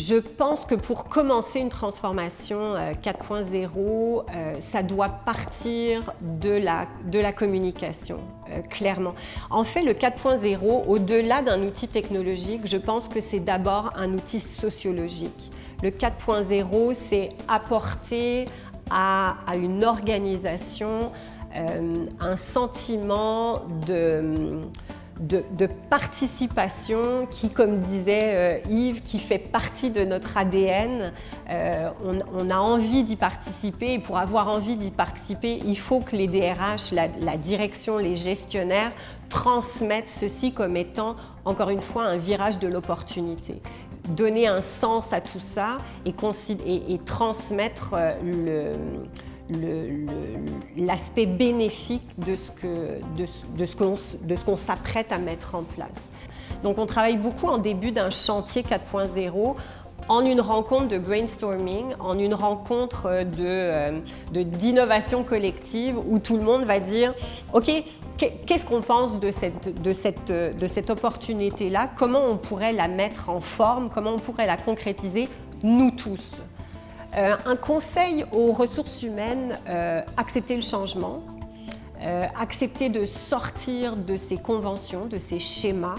Je pense que pour commencer une transformation 4.0, euh, euh, ça doit partir de la, de la communication, euh, clairement. En fait, le 4.0, au-delà d'un outil technologique, je pense que c'est d'abord un outil sociologique. Le 4.0, c'est apporter à, à, une organisation un sentiment de de, participation qui, comme disait euh, Yves, qui fait partie de notre ADN. Euh, on, a envie d'y participer et pour avoir envie d'y participer, il faut que les DRH, la, direction, les gestionnaires transmettent ceci comme étant, encore une fois, un virage de l'opportunité donner un sens à tout ça et, et transmettre euh, le, l'aspect bénéfique de ce qu'on s'apprête à mettre en place. Donc on travaille beaucoup en début d'un chantier 4.0 en une rencontre de brainstorming, en une rencontre euh, d'innovation de, collective où tout le monde va dire « Ok, qu'est-ce qu'on pense de cette, cette opportunité-là? Comment on pourrait la mettre en forme? Comment on pourrait la concrétiser Nous tous ?» Euh, un conseil aux ressources humaines, euh, accepter le changement, euh, accepter de sortir de ces conventions, de ces schémas,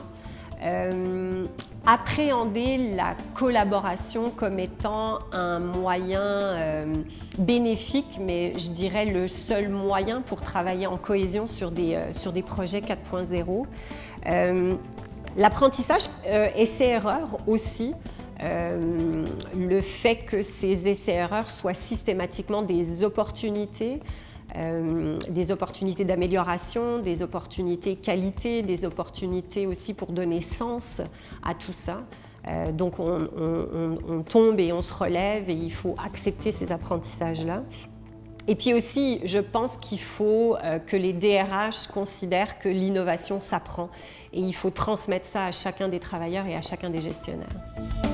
appréhender la collaboration comme étant un moyen bénéfique, mais je dirais le seul moyen pour travailler en cohésion sur des, sur des projets 4.0. L'apprentissage essai-erreur aussi, euh, le fait que ces essais-erreurs soient systématiquement des opportunités, euh, des opportunités d'amélioration, des opportunités qualité, des opportunités aussi pour donner sens à tout ça. Euh, donc on, on, tombe et on se relève et il faut accepter ces apprentissages-là. Et puis aussi, je pense qu'il faut que les DRH considèrent que l'innovation s'apprend et il faut transmettre ça à chacun des travailleurs et à chacun des gestionnaires.